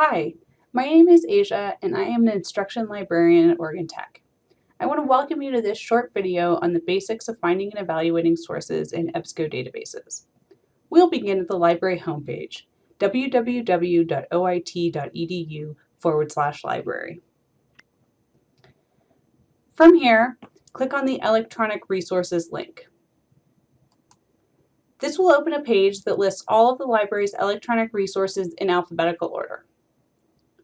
Hi, my name is Asia and I am an instruction librarian at Oregon Tech. I want to welcome you to this short video on the basics of finding and evaluating sources in EBSCO databases. We'll begin at the library homepage, www.oit.edu forward slash library. From here, click on the Electronic Resources link. This will open a page that lists all of the library's electronic resources in alphabetical order.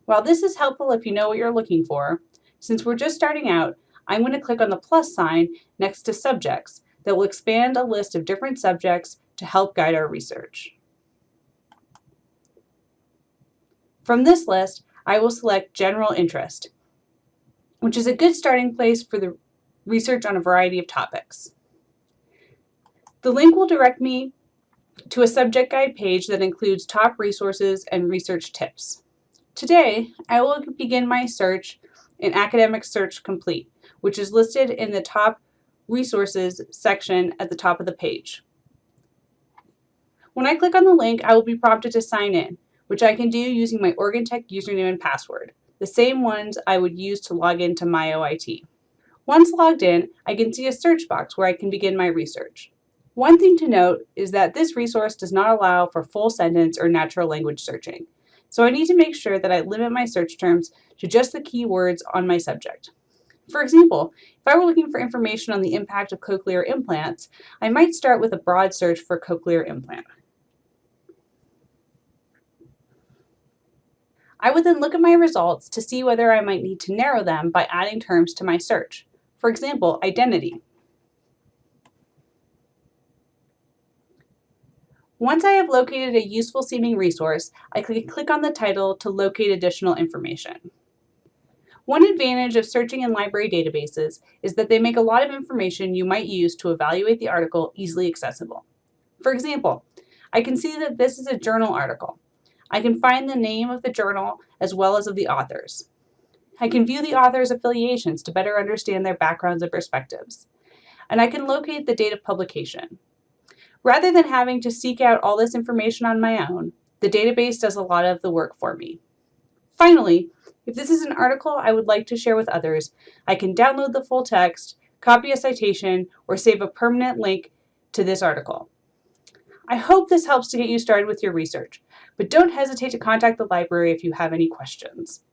While this is helpful if you know what you're looking for, since we're just starting out, I'm going to click on the plus sign next to subjects that will expand a list of different subjects to help guide our research. From this list, I will select General Interest, which is a good starting place for the research on a variety of topics. The link will direct me to a subject guide page that includes top resources and research tips. Today, I will begin my search in Academic Search Complete, which is listed in the top resources section at the top of the page. When I click on the link, I will be prompted to sign in, which I can do using my Oregon Tech username and password, the same ones I would use to log into my OIT. Once logged in, I can see a search box where I can begin my research. One thing to note is that this resource does not allow for full sentence or natural language searching. So I need to make sure that I limit my search terms to just the keywords on my subject. For example, if I were looking for information on the impact of cochlear implants, I might start with a broad search for cochlear implant. I would then look at my results to see whether I might need to narrow them by adding terms to my search. For example, identity. Once I have located a useful seeming resource, I can click on the title to locate additional information. One advantage of searching in library databases is that they make a lot of information you might use to evaluate the article easily accessible. For example, I can see that this is a journal article. I can find the name of the journal as well as of the authors. I can view the author's affiliations to better understand their backgrounds and perspectives. And I can locate the date of publication. Rather than having to seek out all this information on my own, the database does a lot of the work for me. Finally, if this is an article I would like to share with others, I can download the full text, copy a citation, or save a permanent link to this article. I hope this helps to get you started with your research, but don't hesitate to contact the library if you have any questions.